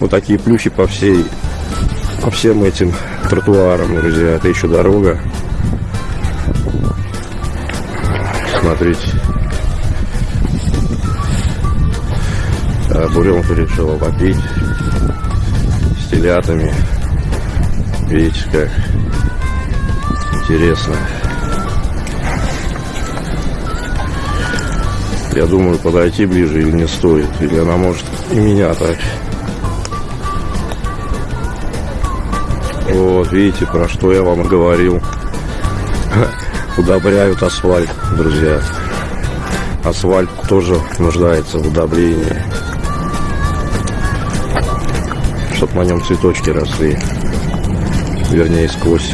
Вот такие плюхи по всей, по всем этим тротуарам, друзья. Это еще дорога. Смотрите. А буренку решила попить с телятами. Видите, как интересно. Я думаю, подойти ближе или не стоит. Или она может и меня так. Вот, видите, про что я вам говорил. Удобряют асфальт, друзья. Асфальт тоже нуждается в удобрении. Чтоб на нем цветочки росли. Вернее, сквозь